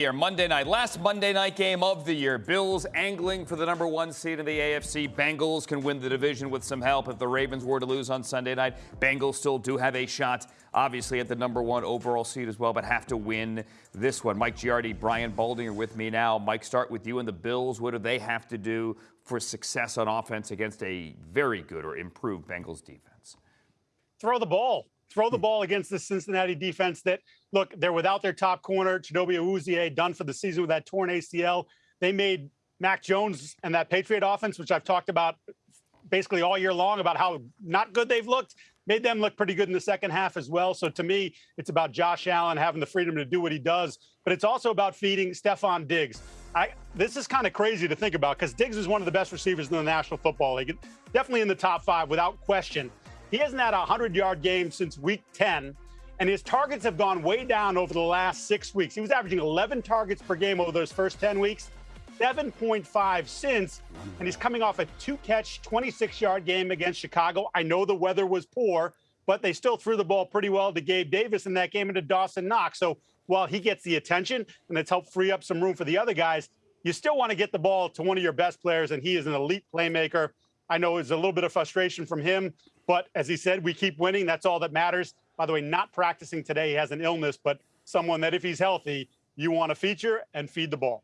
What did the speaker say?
Here, Monday night, last Monday night game of the year. Bills angling for the number one seed in the AFC. Bengals can win the division with some help. If the Ravens were to lose on Sunday night, Bengals still do have a shot, obviously, at the number one overall seed as well, but have to win this one. Mike Giardi, Brian Baldinger are with me now. Mike, start with you and the Bills. What do they have to do for success on offense against a very good or improved Bengals defense? Throw the ball throw the hmm. ball against the Cincinnati defense that, look, they're without their top corner, Chidobe Awuzie, done for the season with that torn ACL. They made Mac Jones and that Patriot offense, which I've talked about basically all year long about how not good they've looked, made them look pretty good in the second half as well. So to me, it's about Josh Allen having the freedom to do what he does, but it's also about feeding Stefon Diggs. I, this is kind of crazy to think about because Diggs is one of the best receivers in the National Football League, definitely in the top five without question. He hasn't had a 100 yard game since week 10, and his targets have gone way down over the last six weeks. He was averaging 11 targets per game over those first 10 weeks, 7.5 since, and he's coming off a two catch, 26 yard game against Chicago. I know the weather was poor, but they still threw the ball pretty well to Gabe Davis in that game and to Dawson Knox. So while he gets the attention and it's helped free up some room for the other guys, you still want to get the ball to one of your best players, and he is an elite playmaker. I know it's a little bit of frustration from him, but as he said, we keep winning. That's all that matters. By the way, not practicing today. He has an illness, but someone that if he's healthy, you want to feature and feed the ball.